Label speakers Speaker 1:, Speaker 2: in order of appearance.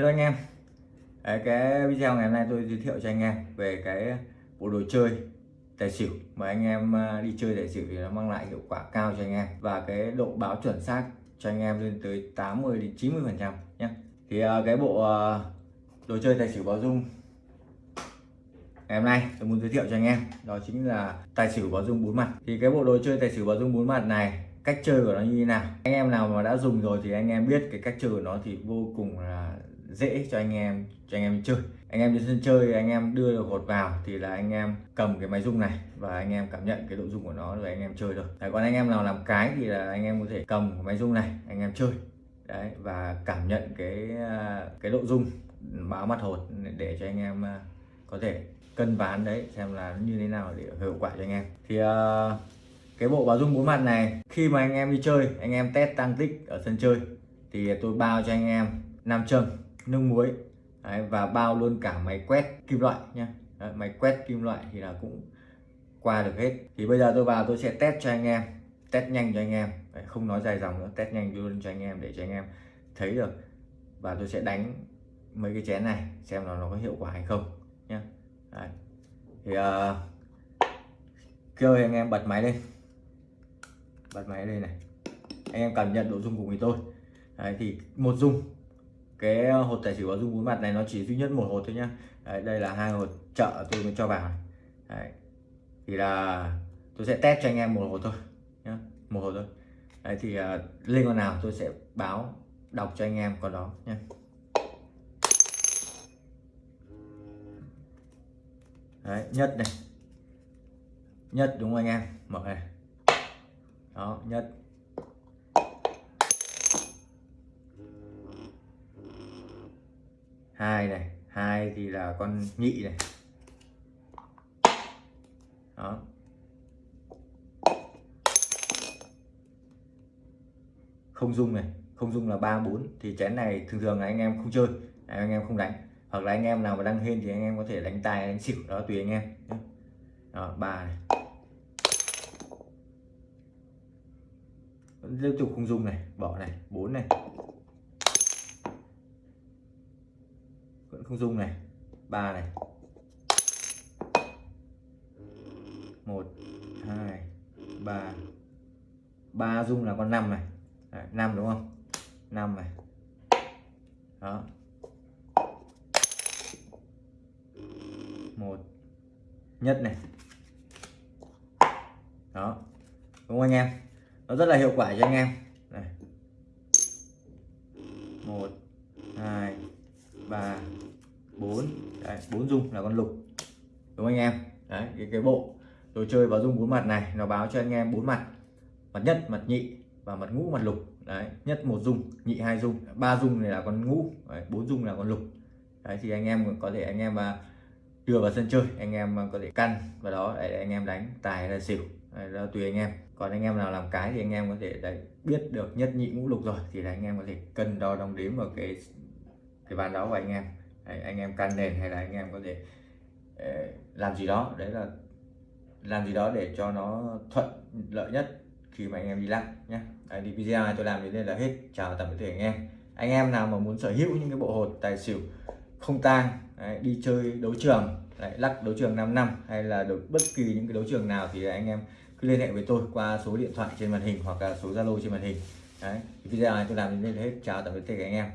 Speaker 1: Hello anh em. Đấy, cái video ngày hôm nay tôi giới thiệu cho anh em về cái bộ đồ chơi tài xỉu mà anh em à, đi chơi tài xỉu thì nó mang lại hiệu quả cao cho anh em. Và cái độ báo chuẩn xác cho anh em lên tới 80 đến 90 phần trăm nhé thì à, cái bộ à, đồ chơi tài xỉu báo dung ngày hôm nay tôi muốn giới thiệu cho anh em đó chính là tài xỉu báo dung bốn mặt. Thì cái bộ đồ chơi tài xỉu báo dung bốn mặt này cách chơi của nó như thế nào? Anh em nào mà đã dùng rồi thì anh em biết cái cách chơi của nó thì vô cùng là dễ cho anh em cho anh em chơi anh em đến sân chơi anh em đưa được hột vào thì là anh em cầm cái máy rung này và anh em cảm nhận cái độ rung của nó rồi anh em chơi được đấy, còn anh em nào làm cái thì là anh em có thể cầm cái máy rung này anh em chơi đấy và cảm nhận cái cái độ rung báo mặt hột để cho anh em có thể cân ván đấy xem là như thế nào để hiệu quả cho anh em thì uh, cái bộ báo dung bốn mặt này khi mà anh em đi chơi anh em test tăng tích ở sân chơi thì tôi bao cho anh em nam châm nước muối. Đấy, và bao luôn cả máy quét kim loại nhé đấy, máy quét kim loại thì là cũng qua được hết. Thì bây giờ tôi vào tôi sẽ test cho anh em test nhanh cho anh em. Đấy, không nói dài dòng nữa test nhanh luôn cho anh em để cho anh em thấy được. Và tôi sẽ đánh mấy cái chén này xem là nó có hiệu quả hay không nhé đấy. thì uh, kêu anh em bật máy lên. Bật máy lên này. Anh em cảm nhận độ dung cùng với tôi đấy, thì một dung cái ờ, hột tài xỉu có dung bốn mặt này nó chỉ duy nhất một hột thôi nhá. Đấy, đây là hai hột chợ tôi mới cho vào. Đấy. thì là tôi sẽ test cho anh em một hột thôi nhá một hột thôi. Đấy thì uh, lên con nào tôi sẽ báo đọc cho anh em con đó nhé đấy nhất này. Nhất đúng không anh em? Mở này. Đó nhất. Hai này, hai thì là con nhị này. Đó. Không dung này, không dung là ba, bốn. Thì chén này thường thường là anh em không chơi à, anh em không đánh. Hoặc là anh em nào mà đang hên thì anh em có thể đánh tài đánh xỉu, đó tùy anh em đó, ba này. Vẫn tiếp tục không dung này, bỏ này, bốn này. Không dung này. Ba này. Một, hai, ba. Ba dung là con năm này. Năm đúng không? Năm này. Đó. Một. Nhất này. Đó. Đúng không anh em? Nó rất là hiệu quả cho anh em. Này. Một, hai, ba. bốn bốn dung là con lục đúng không anh em? Đấy cái, cái bộ đồ chơi báo dung bốn mặt này nó báo cho anh em bốn mặt mặt nhất mặt nhị và mặt ngũ mặt lục. Đấy nhất một dung nhị hai dung ba dung này là con ngũ bốn dung là con lục. Đấy thì anh em có thể anh em mà đưa vào sân chơi anh em à, có thể căn vào đó để anh em đánh tài hay là xỉu đấy, đó tùy anh em. Còn anh em nào làm cái thì anh em có thể đấy, biết được nhất nhị ngũ lục rồi thì là anh em có thể cân đo đong đếm vào cái cái bàn đó của anh em đấy, anh em can nền hay là anh em có thể ờ, làm gì đó đấy là làm gì đó để cho nó thuận lợi nhất khi mà anh em đi lắc nhé đấy, thì video này tôi làm đến đây là hết. Chào tạm biệt anh em. Anh em nào mà muốn sở hữu những cái bộ hột tài xỉu không tang đấy, đi chơi đấu trường đấy, lắc đấu trường 5 năm hay là được bất kỳ những cái đấu trường nào thì anh em cứ liên hệ với tôi qua số điện thoại trên màn hình hoặc là số zalo trên màn hình. Đấy video này tôi làm đến đây là hết. Chào tạm biệt tất anh em.